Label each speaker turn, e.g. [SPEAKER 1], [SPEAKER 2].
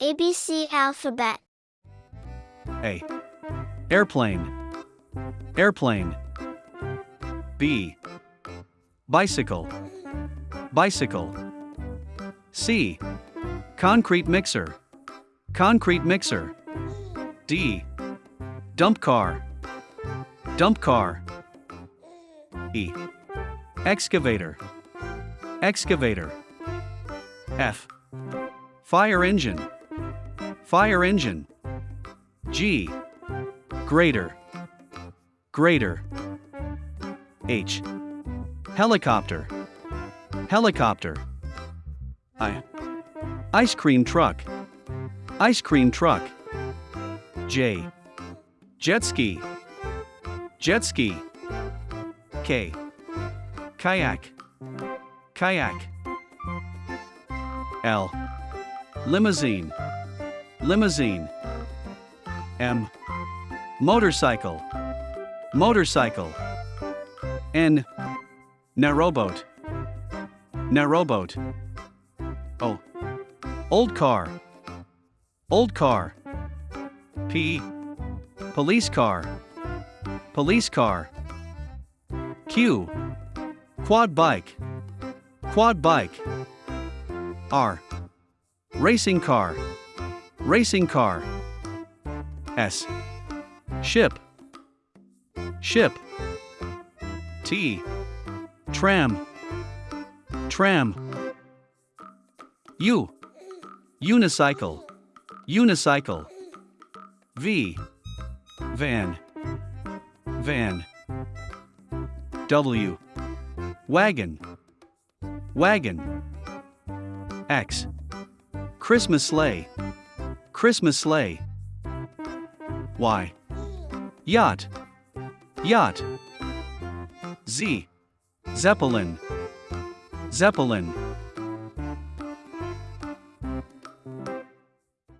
[SPEAKER 1] ABC alphabet.
[SPEAKER 2] A. Airplane. Airplane. B. Bicycle. Bicycle. C. Concrete mixer. Concrete mixer. D. Dump car. Dump car. E. Excavator. Excavator. F. Fire engine. Fire engine. G. Grader. Grader. H. Helicopter. Helicopter. I. Ice cream truck. Ice cream truck. J. Jet ski. Jet ski. K. Kayak. Kayak. L. Limousine. Limousine. M. Motorcycle. Motorcycle. N. Narrowboat. Narrowboat. O. Old car. Old car. P. Police car. Police car. Q. Quad bike. Quad bike. R. Racing car. Racing car. S. Ship. Ship. T. Tram. Tram. U. Unicycle. Unicycle. V. Van. Van. W. Wagon. Wagon. X. Christmas sleigh. Christmas sleigh. Y. Yacht. Yacht. Z. Zeppelin. Zeppelin.